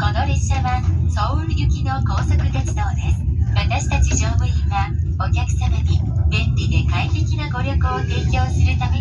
この列車はソウル行きの高速鉄道です。私たち乗務員はお客様に便利で快適なご旅行を提供するため